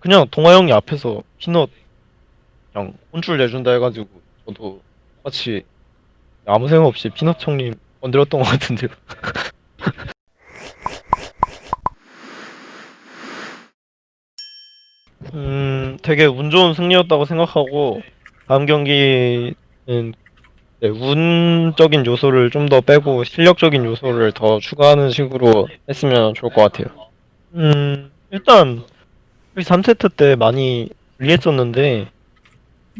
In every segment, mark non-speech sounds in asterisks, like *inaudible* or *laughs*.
그냥 동아 형이 앞에서 피넛 그냥 혼쭐 내준다 해가지고 저도 같이 아무 생각 없이 피넛 형님 건드렸던 것 같은데요. *laughs* 음, 되게 운 좋은 승리였다고 생각하고 다음 경기는 네, 운적인 요소를 좀 더 빼고 실력적인 요소를 더 추가하는 식으로 했으면 좋을 것 같아요. 음, 일단 3세트 때 많이 불리했었는데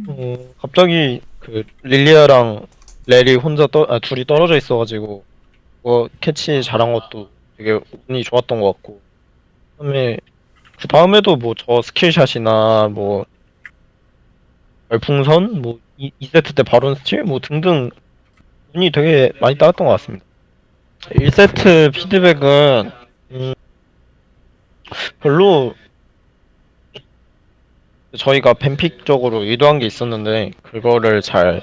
어, 갑자기 그 릴리아랑 렐이 혼자 떠, 아, 둘이 떨어져 있어가지고 뭐 캐치 잘한 것도 되게 운이 좋았던 것 같고 그다음에 그 다음에도 뭐 저 스킬샷이나 뭐 별풍선 뭐 2, 2세트 때 바론 스틸 뭐 등등 운이 되게 많이 따랐던 것 같습니다. 1세트 피드백은 음, 별로 저희가 뱀픽적으로 의도한 게 있었는데 그거를 잘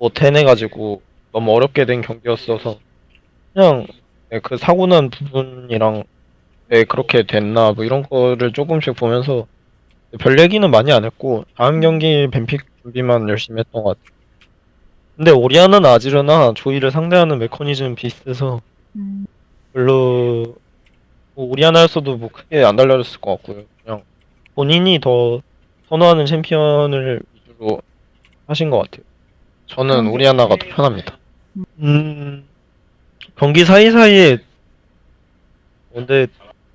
못 해내가지고 너무 어렵게 된 경기였어서 그냥 네, 그 사고 난 부분이랑 왜 그렇게 됐나 뭐 이런 거를 조금씩 보면서 별 얘기는 많이 안 했고 다음 경기 뱀픽 준비만 열심히 했던 것 같아요. 근데 오리아나나 아지르나 조이를 상대하는 메커니즘 비슷해서 음, 별로 뭐 오리아나였어도 뭐 크게 안 달라졌을 것 같고요. 그냥 본인이 더 선호하는 챔피언을 위주로 하신 것 같아요. 저는 그런데- 오리아나가 더 편합니다. 음, 경기 사이사이에 근데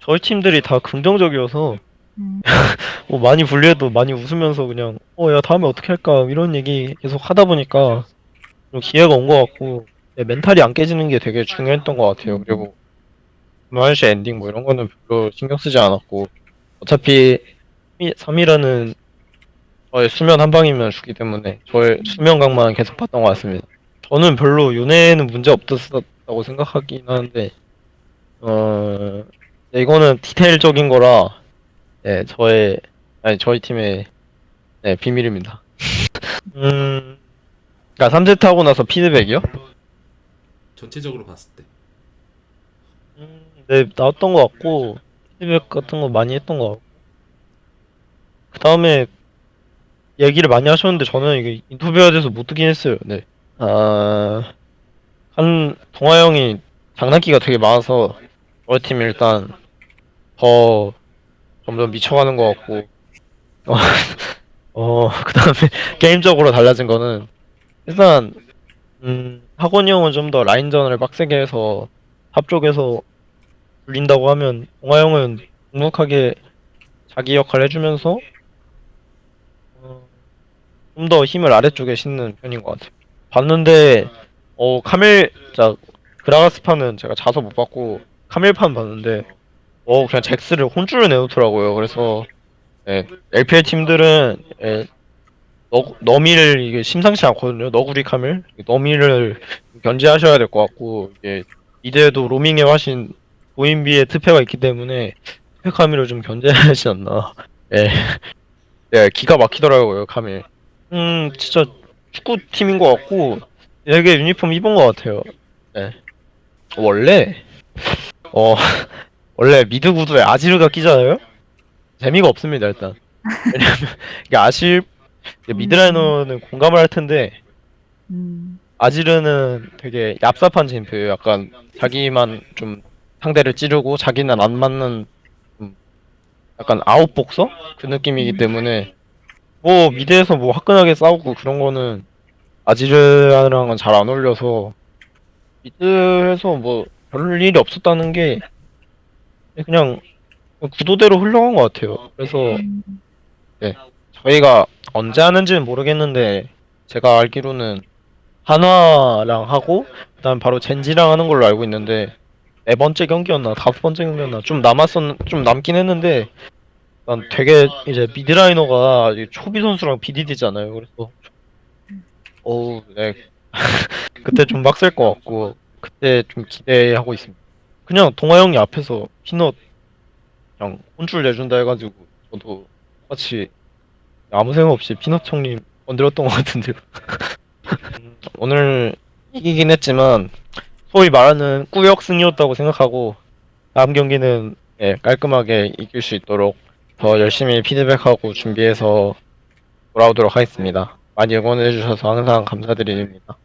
저희 팀들이 다 긍정적이어서 음, *laughs* 뭐 많이 불리해도 많이 웃으면서 그냥 어 야 다음에 어떻게 할까 이런 얘기 계속 하다 보니까 좀 기회가 온 것 같고 네, 멘탈이 안 깨지는 게 되게 중요했던 것 같아요. 그리고 마이시 엔딩 뭐 이런 거는 별로 신경 쓰지 않았고 어차피 3이라는 저의 수면 한 방이면 죽기 때문에 저의 수면각만 계속 봤던 것 같습니다. 저는 별로 윤회에는 문제 없었다고 생각하긴 하는데 어 네, 이거는 디테일적인 거라 네 저의 아니 저희 팀의 네 비밀입니다. *laughs* 음 그러니까 3세트 하고 나서 피드백이요? 전체적으로 봤을 때 음, 네, 나왔던 것 같고, 피드백 같은 거 많이 했던 것 같고. 그 다음에, 얘기를 많이 하셨는데, 저는 이게 인터뷰해야 돼서 못 듣긴 했어요, 네. 아, 한, 동아 형이 장난기가 되게 많아서, 저희 팀이 일단, 더, 점점 미쳐가는 것 같고, 어, *laughs* 어, 그 다음에, *laughs* 게임적으로 달라진 거는, 일단, 음, 학원이 형은 좀 더 라인전을 빡세게 해서, 탑 쪽에서 불린다고 하면 동아 형은 묵묵하게 자기 역할 해주면서 어, 좀 더 힘을 아래쪽에 싣는 편인 것 같아요. 봤는데 어 카멜 자 그라가스판은 제가 자서 못 봤고 카멜판 봤는데 어 그냥 잭스를 혼쭐을 내놓더라고요. 그래서 예, LPL 팀들은 예, 너, 너미를 이게 심상치 않거든요. 너구리 카멜 너미를 견제하셔야 될 것 같고 이게 미드에도 로밍의 화신 고인비의 특패가 있기 때문에 특패 카밀을 좀 견제해야 하지 않나. 예. 네, 기가 막히더라고요, 카밀. 음, 진짜 축구팀인 것 같고, 되게 유니폼 입은 것 같아요. 네. 원래, 어, *laughs* 원래 미드 구두에 아지르가 끼잖아요? 재미가 없습니다, 일단. 왜냐면, 이게 아실, 이게 미드라이너는 공감을 할 텐데, 음, 아지르는 되게 얍삽한 챔프예요. 약간 자기만 좀 상대를 찌르고 자기는 안 맞는 좀 약간 아웃복서 그 느낌이기 때문에 뭐 미드에서 뭐 화끈하게 싸우고 그런 거는 아지르랑은 잘 안 어울려서 미드에서 뭐 별 일이 없었다는 게 그냥 구도대로 흘러간 것 같아요. 그래서 음, 저희가 언제 하는지는 모르겠는데 제가 알기로는 한화랑 하고 그다음 바로 젠지랑 하는 걸로 알고 있는데 네 번째 경기였나 다섯 번째 경기였나 좀 남았었 좀 남긴 했는데 난 되게 이제 미드라이너가 이 초비 선수랑 BDD잖아요. 그래서 어우 네 *laughs* 그때 좀 빡셀 것 같고 그때 좀 기대하고 있습니다. 그냥 동아 형이 앞에서 피넛 그냥 혼쭐 내준다 해가지고 저도 같이 아무 생각 없이 피넛 형님 건드렸던 것 같은데요. 음, *laughs* 오늘 이기긴 했지만 소위 말하는 꾸역 승이었다고 생각하고 다음 경기는 예, 깔끔하게 이길 수 있도록 더 열심히 피드백하고 준비해서 돌아오도록 하겠습니다. 많이 응원해주셔서 항상 감사드립니다.